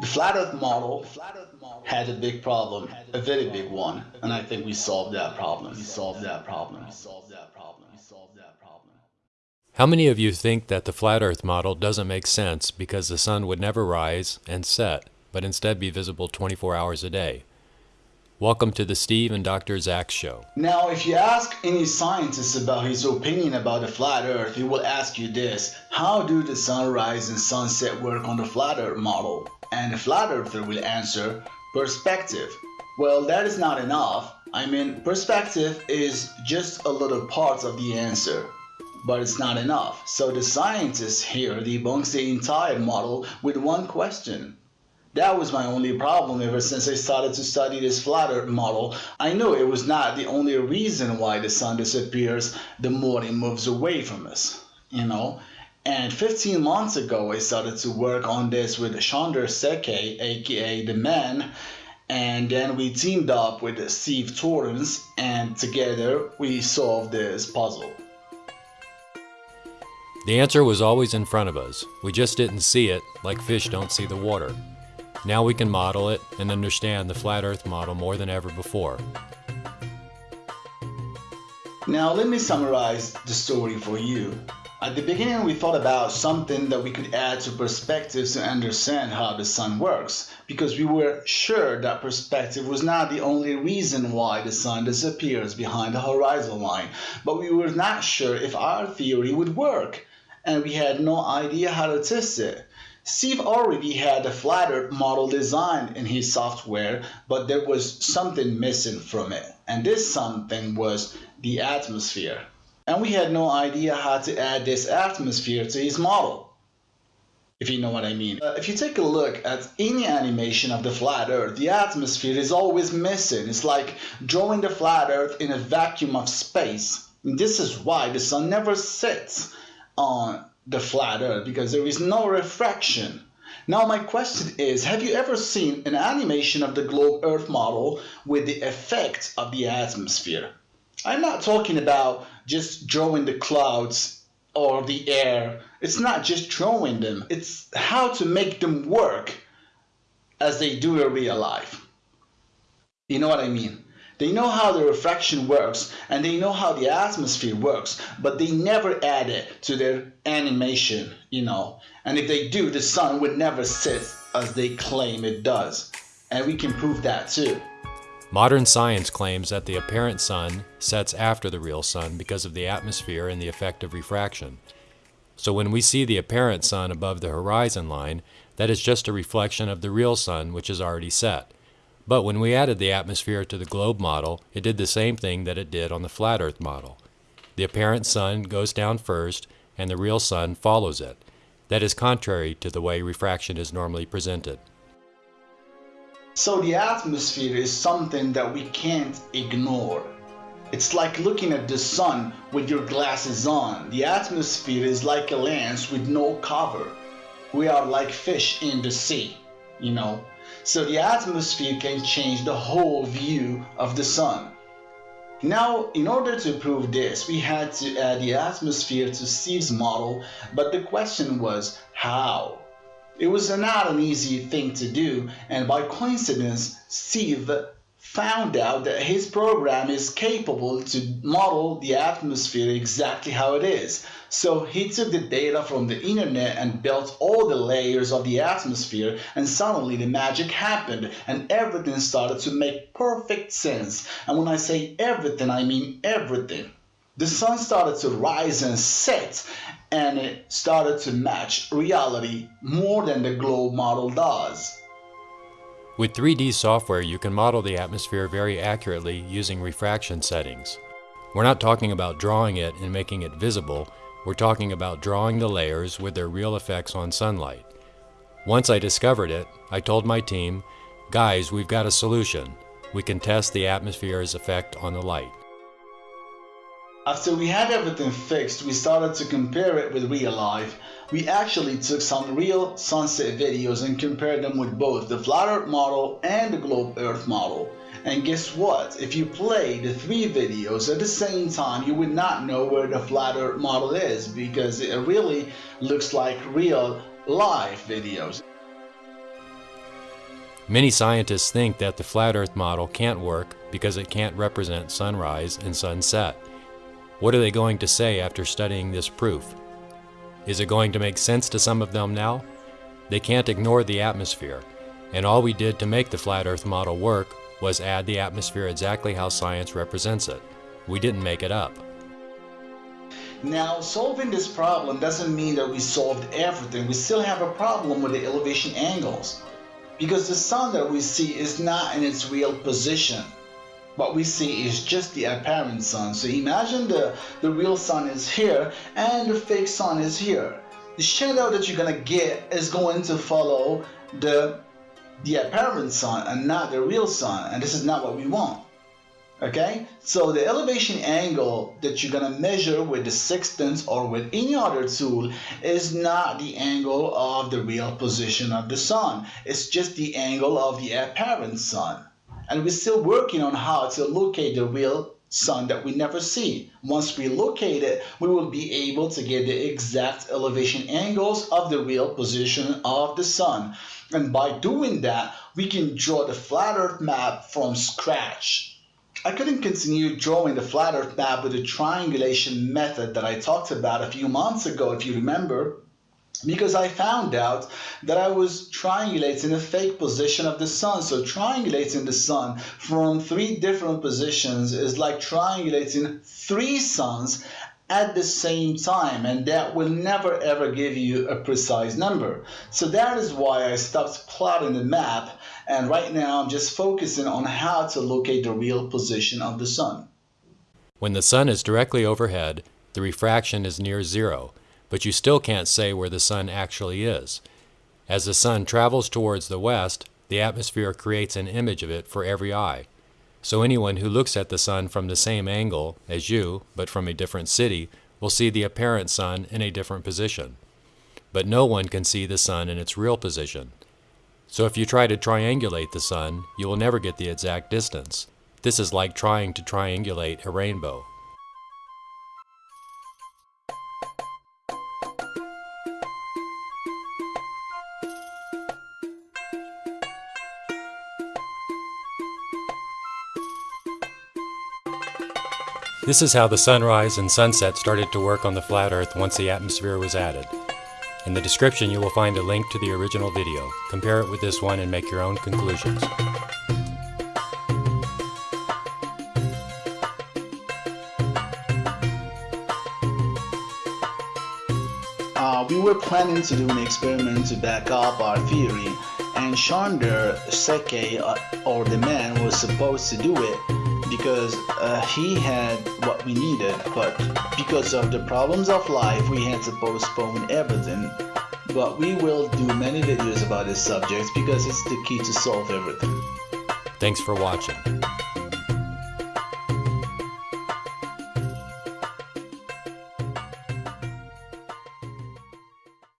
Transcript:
The flat earth model had a big problem, a very big one, and I think we solved that problem. We solved that problem. We solved that problem. We solved that problem. How many of you think that the flat earth model doesn't make sense because the sun would never rise and set, but instead be visible 24 hours a day? Welcome to the Steve and Dr. Zach Show. Now, if you ask any scientist about his opinion about the flat earth, he will ask you this How do the sunrise and sunset work on the flat earth model? And the flat earther will answer, Perspective. Well, that is not enough. I mean, perspective is just a little part of the answer. But it's not enough. So the scientist here debunks the entire model with one question that was my only problem ever since I started to study this flat earth model. I know it was not the only reason why the sun disappears the more it moves away from us, you know. And 15 months ago, I started to work on this with Chandra Seke, aka The Man, and then we teamed up with Steve Torrance, and together we solved this puzzle. The answer was always in front of us. We just didn't see it, like fish don't see the water. Now we can model it and understand the flat earth model more than ever before. Now let me summarize the story for you. At the beginning we thought about something that we could add to perspective to understand how the sun works because we were sure that perspective was not the only reason why the sun disappears behind the horizon line but we were not sure if our theory would work and we had no idea how to test it. Steve already had a flat earth model designed in his software, but there was something missing from it. And this something was the atmosphere. And we had no idea how to add this atmosphere to his model. If you know what I mean. Uh, if you take a look at any animation of the flat earth, the atmosphere is always missing. It's like drawing the flat earth in a vacuum of space. And this is why the sun never sits on the flat earth because there is no refraction. Now my question is, have you ever seen an animation of the globe earth model with the effects of the atmosphere? I'm not talking about just drawing the clouds or the air. It's not just drawing them. It's how to make them work as they do in real life. You know what I mean? They know how the refraction works and they know how the atmosphere works, but they never add it to their animation, you know. And if they do, the sun would never sit as they claim it does. And we can prove that too. Modern science claims that the apparent sun sets after the real sun because of the atmosphere and the effect of refraction. So when we see the apparent sun above the horizon line, that is just a reflection of the real sun which is already set. But when we added the atmosphere to the globe model, it did the same thing that it did on the flat earth model. The apparent sun goes down first, and the real sun follows it. That is contrary to the way refraction is normally presented. So the atmosphere is something that we can't ignore. It's like looking at the sun with your glasses on. The atmosphere is like a lens with no cover. We are like fish in the sea, you know. So the atmosphere can change the whole view of the sun. Now, in order to prove this, we had to add the atmosphere to Steve's model, but the question was how? It was not an easy thing to do, and by coincidence, Steve found out that his program is capable to model the atmosphere exactly how it is. So he took the data from the internet and built all the layers of the atmosphere and suddenly the magic happened and everything started to make perfect sense. And when I say everything, I mean everything. The sun started to rise and set and it started to match reality more than the globe model does. With 3D software, you can model the atmosphere very accurately using refraction settings. We're not talking about drawing it and making it visible, we're talking about drawing the layers with their real effects on sunlight. Once I discovered it, I told my team, guys, we've got a solution. We can test the atmosphere's effect on the light. After we had everything fixed, we started to compare it with real life. We actually took some real sunset videos and compared them with both the flat earth model and the globe earth model. And guess what? If you play the three videos at the same time, you would not know where the flat earth model is because it really looks like real live videos. Many scientists think that the flat Earth model can't work because it can't represent sunrise and sunset. What are they going to say after studying this proof? Is it going to make sense to some of them now? They can't ignore the atmosphere, and all we did to make the flat Earth model work was add the atmosphere exactly how science represents it. We didn't make it up. Now, solving this problem doesn't mean that we solved everything. We still have a problem with the elevation angles because the sun that we see is not in its real position. What we see is just the apparent sun. So imagine the, the real sun is here and the fake sun is here. The shadow that you're gonna get is going to follow the the apparent sun and not the real sun and this is not what we want okay so the elevation angle that you're gonna measure with the sextant or with any other tool is not the angle of the real position of the sun it's just the angle of the apparent sun and we're still working on how to locate the real sun that we never see. Once we locate it, we will be able to get the exact elevation angles of the real position of the sun. And by doing that, we can draw the flat earth map from scratch. I couldn't continue drawing the flat earth map with the triangulation method that I talked about a few months ago, if you remember, because I found out that I was triangulating a fake position of the sun. So triangulating the sun from three different positions is like triangulating three suns at the same time and that will never ever give you a precise number. So that is why I stopped plotting the map and right now I'm just focusing on how to locate the real position of the sun. When the sun is directly overhead, the refraction is near zero but you still can't say where the sun actually is. As the sun travels towards the west, the atmosphere creates an image of it for every eye. So anyone who looks at the sun from the same angle as you, but from a different city, will see the apparent sun in a different position. But no one can see the sun in its real position. So if you try to triangulate the sun, you will never get the exact distance. This is like trying to triangulate a rainbow. This is how the sunrise and sunset started to work on the flat Earth once the atmosphere was added. In the description you will find a link to the original video. Compare it with this one and make your own conclusions. Uh, we were planning to do an experiment to back up our theory and Chandra Seke uh, or the man was supposed to do it because uh, he had what we needed, but because of the problems of life, we had to postpone everything. But we will do many videos about this subject because it's the key to solve everything. Thanks for watching.